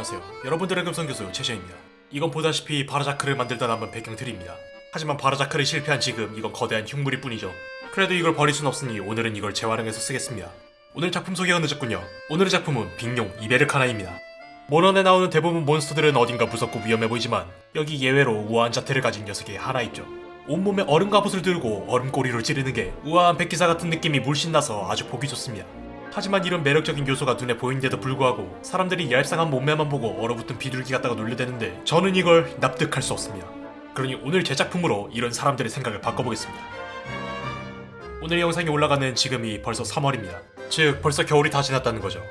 안녕하세요. 여러분들의 금성교수 최시입니다. 이건 보다시피 바라자크를 만들다 남은 배경틀입니다. 하지만 바라자크를 실패한 지금 이건 거대한 흉물일 뿐이죠. 그래도 이걸 버릴 순 없으니 오늘은 이걸 재활용해서 쓰겠습니다. 오늘 작품 소개가 늦었군요. 오늘의 작품은 빅룡 이베르카나입니다. 모넌에 나오는 대부분 몬스터들은 어딘가 무섭고 위험해 보이지만 여기 예외로 우아한 자태를 가진 녀석이 하나 있죠. 온몸에 얼음 갑옷을 들고 얼음꼬리로 찌르는 게 우아한 백기사 같은 느낌이 물씬 나서 아주 보기 좋습니다. 하지만 이런 매력적인 요소가 눈에 보이는데도 불구하고 사람들이 얄쌍한 몸매만 보고 얼어붙은 비둘기 같다고 놀려대는데 저는 이걸 납득할 수 없습니다. 그러니 오늘 제 작품으로 이런 사람들의 생각을 바꿔보겠습니다. 오늘 영상이 올라가는 지금이 벌써 3월입니다. 즉 벌써 겨울이 다 지났다는 거죠.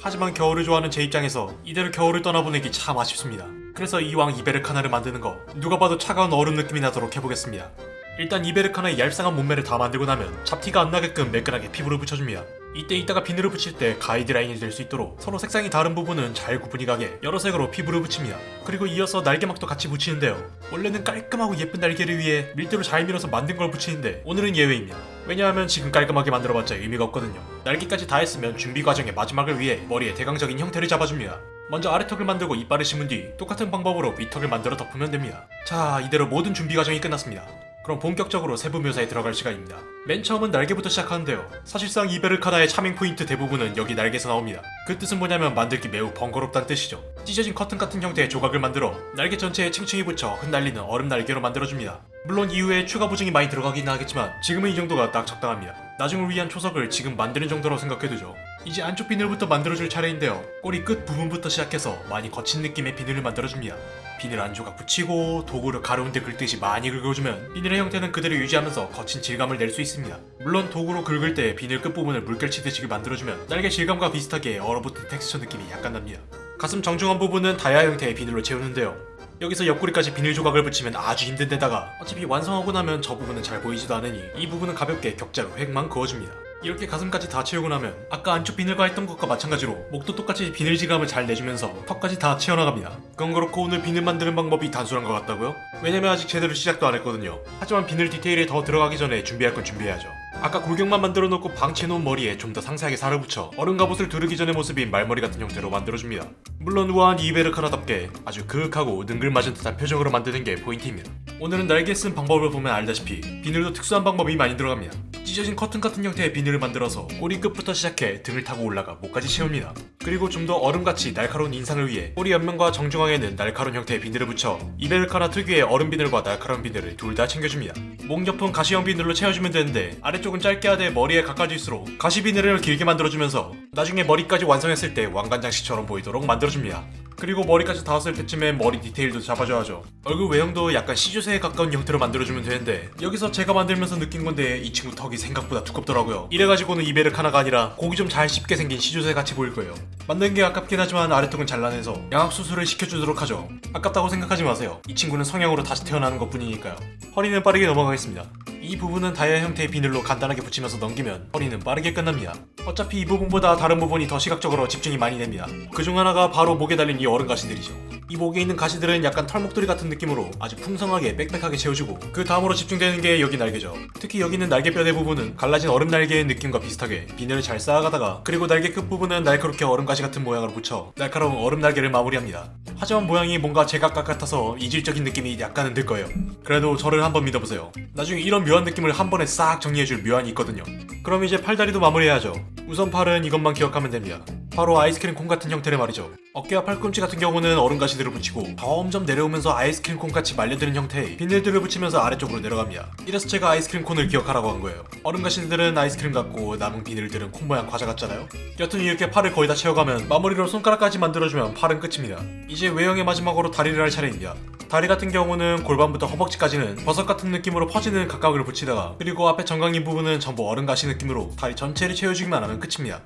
하지만 겨울을 좋아하는 제 입장에서 이대로 겨울을 떠나보내기 참 아쉽습니다. 그래서 이왕 이베르카나를 만드는 거 누가 봐도 차가운 얼음 느낌이 나도록 해보겠습니다. 일단 이베르카나의 얄쌍한 몸매를 다 만들고 나면 잡티가 안 나게끔 매끈하게 피부를 붙여줍니다. 이때 이따가 비늘을 붙일 때 가이드라인이 될 수 있도록 서로 색상이 다른 부분은 잘 구분이 가게 여러 색으로 피부를 붙입니다. 그리고 이어서 날개막도 같이 붙이는데요. 원래는 깔끔하고 예쁜 날개를 위해 밀대로 잘 밀어서 만든 걸 붙이는데 오늘은 예외입니다. 왜냐하면 지금 깔끔하게 만들어봤자 의미가 없거든요. 날개까지 다 했으면 준비 과정의 마지막을 위해 머리에 대강적인 형태를 잡아줍니다. 먼저 아래턱을 만들고 이빨을 심은 뒤 똑같은 방법으로 위턱을 만들어 덮으면 됩니다. 자, 이대로 모든 준비 과정이 끝났습니다. 그럼 본격적으로 세부 묘사에 들어갈 시간입니다. 맨 처음은 날개부터 시작하는데요. 사실상 이베르카나의 차밍 포인트 대부분은 여기 날개에서 나옵니다. 그 뜻은 뭐냐면 만들기 매우 번거롭다는 뜻이죠. 찢어진 커튼 같은 형태의 조각을 만들어 날개 전체에 층층이 붙여 흩날리는 얼음 날개로 만들어줍니다. 물론 이후에 추가 보증이 많이 들어가긴 하겠지만 지금은 이 정도가 딱 적당합니다. 나중을 위한 초석을 지금 만드는 정도라고 생각해두죠. 이제 안쪽 비늘부터 만들어줄 차례인데요. 꼬리 끝 부분부터 시작해서 많이 거친 느낌의 비늘을 만들어줍니다. 비늘 안 조각 붙이고 도구를 가로운데 긁듯이 많이 긁어주면 비늘의 형태는 그대로 유지하면서 거친 질감을 낼 수 있습니다. 물론 도구로 긁을 때 비늘 끝부분을 물결 치듯이 만들어주면 날개 질감과 비슷하게 얼어붙은 텍스처 느낌이 약간 납니다. 가슴 정중한 부분은 다이아 형태의 비늘로 채우는데요. 여기서 옆구리까지 비닐 조각을 붙이면 아주 힘든 데다가 어차피 완성하고 나면 저 부분은 잘 보이지도 않으니 이 부분은 가볍게 격자로 획만 그어줍니다. 이렇게 가슴까지 다 채우고 나면 아까 안쪽 비늘과 했던 것과 마찬가지로 목도 똑같이 비늘 질감을 잘 내주면서 턱까지 다 채워나갑니다. 그건 그렇고 오늘 비늘 만드는 방법이 단순한 것 같다고요? 왜냐면 아직 제대로 시작도 안 했거든요. 하지만 비늘 디테일에 더 들어가기 전에 준비할 건 준비해야죠. 아까 골격만 만들어 놓고 방치해놓은 머리에 좀 더 상세하게 살을 붙여 얼음 갑옷을 두르기 전의 모습인 말머리 같은 형태로 만들어줍니다. 물론 우아한 이베르카나답게 아주 그윽하고 능글맞은 듯한 표정으로 만드는 게 포인트입니다. 오늘은 날개 쓴 방법을 보면 알다시피 비늘도 특수한 방법이 많이 들어갑니다. 찢어진 커튼 같은 형태의 비늘을 만들어서 꼬리 끝부터 시작해 등을 타고 올라가 목까지 채웁니다. 그리고 좀 더 얼음같이 날카로운 인상을 위해 꼬리 옆면과 정중앙에는 날카로운 형태의 비늘을 붙여 이베르카나 특유의 얼음 비늘과 날카로운 비늘을 둘 다 챙겨줍니다. 목 옆은 가시형 비늘로 채워주면 되는데 아래쪽은 짧게 하되 머리에 가까워질수록 가시 비늘을 길게 만들어주면서 나중에 머리까지 완성했을 때 왕관장식처럼 보이도록 만들어줍니다. 그리고 머리까지 닿았을 때쯤에 머리 디테일도 잡아줘야죠. 얼굴 외형도 약간 시조새에 가까운 형태로 만들어주면 되는데 여기서 제가 만들면서 느낀 건데 이 친구 턱이 생각보다 두껍더라고요. 이래가지고는 이베르카나가 아니라 고기 좀 잘 씹게 생긴 시조새 같이 보일 거예요. 만든 게 아깝긴 하지만 아래턱은 잘라내서 양악 수술을 시켜주도록 하죠. 아깝다고 생각하지 마세요. 이 친구는 성형으로 다시 태어나는 것 뿐이니까요. 허리는 빠르게 넘어가겠습니다. 이 부분은 다이아 형태의 비늘로 간단하게 붙이면서 넘기면 허리는 빠르게 끝납니다. 어차피 이 부분보다 다른 부분이 더 시각적으로 집중이 많이 됩니다. 그 중 하나가 바로 목에 달린 이 어른 가시들이죠. 이 목에 있는 가시들은 약간 털목도리 같은 느낌으로 아주 풍성하게 빽빽하게 채워주고 그 다음으로 집중되는 게 여기 날개죠. 특히 여기 있는 날개뼈 대부분은 갈라진 얼음 날개의 느낌과 비슷하게 비늘을 잘 쌓아가다가 그리고 날개 끝부분은 날카롭게 얼음 가시 같은 모양으로 붙여 날카로운 얼음 날개를 마무리합니다. 하지만 모양이 뭔가 제각각 같아서 이질적인 느낌이 약간은 들 거예요. 그래도 저를 한번 믿어보세요. 나중에 이런 묘한 느낌을 한 번에 싹 정리해줄 묘안이 있거든요. 그럼 이제 팔다리도 마무리해야죠. 우선 팔은 이것만 기억하면 됩니다. 바로 아이스크림 콘 같은 형태를 말이죠. 어깨와 팔꿈치 같은 경우는 얼음 가시들을 붙이고 점점 내려오면서 아이스크림 콘 같이 말려드는 형태의 비늘들을 붙이면서 아래쪽으로 내려갑니다. 이래서 제가 아이스크림 콘을 기억하라고 한 거예요. 얼음 가시들은 아이스크림 같고 남은 비늘들은 콘 모양 과자 같잖아요. 여튼 이렇게 팔을 거의 다 채워가면 마무리로 손가락까지 만들어주면 팔은 끝입니다. 이제 외형의 마지막으로 다리를 할 차례입니다. 다리 같은 경우는 골반부터 허벅지까지는 버섯 같은 느낌으로 퍼지는 각각을 붙이다가 그리고 앞에 정강이 부분은 전부 얼음 가시 느낌으로 다리 전체를 채워주기만 하면 끝입니다.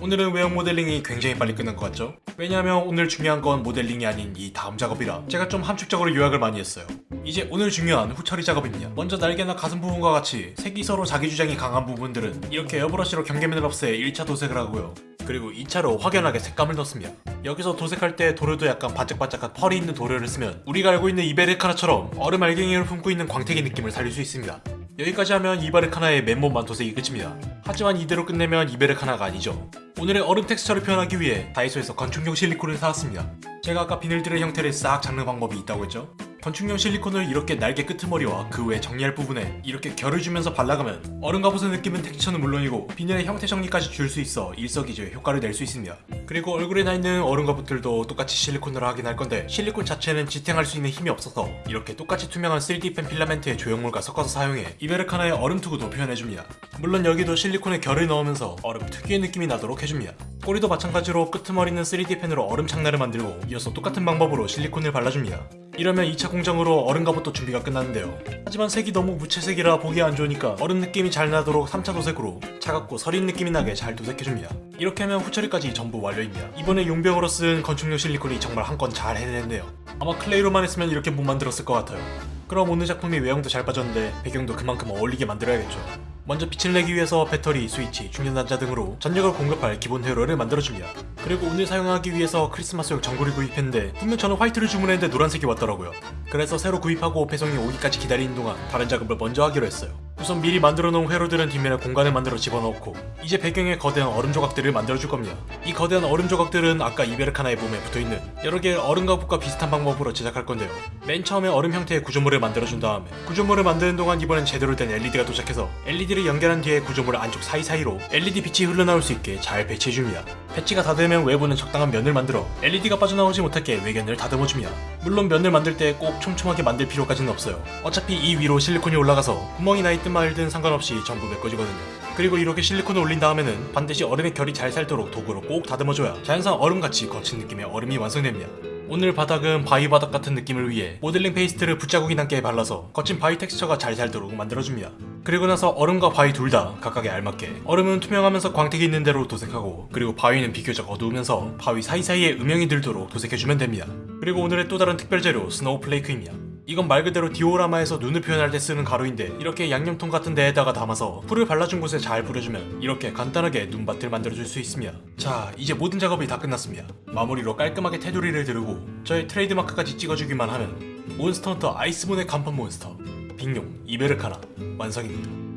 오늘은 외형 모델링이 굉장히 빨리 끝난 것 같죠? 왜냐하면 오늘 중요한 건 모델링이 아닌 이 다음 작업이라 제가 좀 함축적으로 요약을 많이 했어요. 이제 오늘 중요한 후처리 작업입니다. 먼저 날개나 가슴 부분과 같이 색이 서로 자기 주장이 강한 부분들은 이렇게 에어브러시로 경계면을 없애 1차 도색을 하고요. 그리고 2차로 확연하게 색감을 넣습니다. 여기서 도색할 때 도료도 약간 반짝반짝한 펄이 있는 도료를 쓰면 우리가 알고 있는 이베르카나처럼 얼음 알갱이를 품고 있는 광택의 느낌을 살릴 수 있습니다. 여기까지 하면 이베르카나의 맨몸 만토색이 끝입니다. 하지만 이대로 끝내면 이베르카나가 아니죠. 오늘의 얼음 텍스처를 표현하기 위해 다이소에서 건축용 실리콘을 사왔습니다. 제가 아까 비늘들의 형태를 싹 잡는 방법이 있다고 했죠? 건축용 실리콘을 이렇게 날개 끄트머리와 그 외 정리할 부분에 이렇게 결을 주면서 발라가면 얼음 갑옷의 느낌은 텍스처는 물론이고 비늘의 형태 정리까지 줄 수 있어 일석이조의 효과를 낼 수 있습니다. 그리고 얼굴에 나 있는 얼음 갑옷들도 똑같이 실리콘으로 하긴 할 건데 실리콘 자체는 지탱할 수 있는 힘이 없어서 이렇게 똑같이 투명한 3D 펜 필라멘트의 조형물과 섞어서 사용해 이베르카나의 얼음 투구도 표현해줍니다. 물론 여기도 실리콘에 결을 넣으면서 얼음 특유의 느낌이 나도록 해줍니다. 꼬리도 마찬가지로 끄트머리는 3D 펜으로 얼음 창날을 만들고 이어서 똑같은 방법으로 실리콘을 발라줍니다. 이러면 2차 공정으로 얼음 갑옷도 준비가 끝났는데요. 하지만 색이 너무 무채색이라 보기 안 좋으니까 얼음 느낌이 잘 나도록 3차 도색으로 차갑고 서린 느낌이 나게 잘 도색해줍니다. 이렇게 하면 후처리까지 전부 완료입니다. 이번에 용병으로 쓴 건축용 실리콘이 정말 한 건 잘 해냈네요. 아마 clay로만 했으면 이렇게 못 만들었을 것 같아요. 그럼 오늘 작품이 외형도 잘 빠졌는데 배경도 그만큼 어울리게 만들어야겠죠. 먼저 빛을 내기 위해서 배터리, 스위치, 충전단자 등으로 전력을 공급할 기본 회로를 만들어줍니다. 그리고 오늘 사용하기 위해서 크리스마스용 전구를 구입했는데 분명 저는 화이트를 주문했는데 노란색이 왔더라고요. 그래서 새로 구입하고 배송이 오기까지 기다리는 동안 다른 작업을 먼저 하기로 했어요. 우선 미리 만들어 놓은 회로들은 뒷면에 공간을 만들어 집어넣고 이제 배경에 거대한 얼음 조각들을 만들어줄 겁니다. 이 거대한 얼음 조각들은 아까 이베르카나의 몸에 붙어있는 여러 개의 얼음 갑옷과 비슷한 방법으로 제작할 건데요. 맨 처음에 얼음 형태의 구조물을 만들어준 다음에 구조물을 만드는 동안 이번엔 제대로 된 LED가 도착해서 LED를 연결한 뒤에 구조물 안쪽 사이사이로 LED 빛이 흘러나올 수 있게 잘 배치해줍니다. 배치가 다 되면 외부는 적당한 면을 만들어 LED가 빠져나오지 못하게 외견을 다듬어줍니다. 물론 면을 만들 때 꼭 촘촘하게 만들 필요까지는 없어요. 어차피 이 위로 실리콘이 올라가서 구멍이 나 있든 말든 상관없이 전부 메꿔지거든요. 그리고 이렇게 실리콘을 올린 다음에는 반드시 얼음의 결이 잘 살도록 도구로 꼭 다듬어줘야 자연상 얼음같이 거친 느낌의 얼음이 완성됩니다. 오늘 바닥은 바위 바닥 같은 느낌을 위해 modeling paste를 붓자국이 남게 발라서 거친 바위 텍스처가 잘 살도록 만들어줍니다. 그리고 나서 얼음과 바위 둘 다 각각에 알맞게 얼음은 투명하면서 광택이 있는 대로 도색하고 그리고 바위는 비교적 어두우면서 바위 사이사이에 음영이 들도록 도색해주면 됩니다. 그리고 오늘의 또 다른 특별 재료 snowflake입니다. 이건 말 그대로 디오라마에서 눈을 표현할 때 쓰는 가루인데 이렇게 양념통 같은 데에다가 담아서 풀을 발라준 곳에 잘 뿌려주면 이렇게 간단하게 눈밭을 만들어줄 수 있습니다. 자 이제 모든 작업이 다 끝났습니다. 마무리로 깔끔하게 테두리를 두르고 저의 트레이드마크까지 찍어주기만 하면 몬스터헌터 아이스본의 간판 몬스터 빅룡 이베르카나 완성입니다.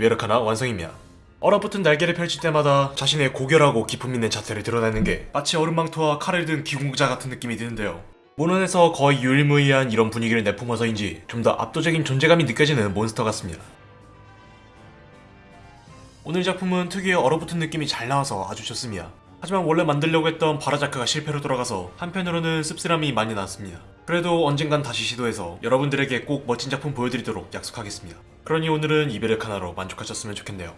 이베르카나 완성입니다. 얼어붙은 날개를 펼칠 때마다 자신의 고결하고 기품 있는 자태를 드러내는 게 마치 얼음망토와 칼을 든 기공자 같은 느낌이 드는데요. 모넌에서 거의 유일무이한 이런 분위기를 내뿜어서인지 좀 더 압도적인 존재감이 느껴지는 몬스터 같습니다. 오늘 작품은 특유의 얼어붙은 느낌이 잘 나와서 아주 좋습니다. 하지만 원래 만들려고 했던 바라자크가 실패로 돌아가서 한편으로는 씁쓸함이 많이 났습니다. 그래도 언젠간 다시 시도해서 여러분들에게 꼭 멋진 작품 보여드리도록 약속하겠습니다. 그러니 오늘은 이베르 카나로 만족하셨으면 좋겠네요.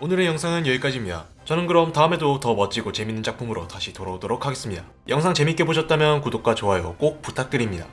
오늘의 영상은 여기까지입니다. 저는 그럼 다음에도 더 멋지고 재밌는 작품으로 다시 돌아오도록 하겠습니다. 영상 재밌게 보셨다면 구독과 좋아요 꼭 부탁드립니다.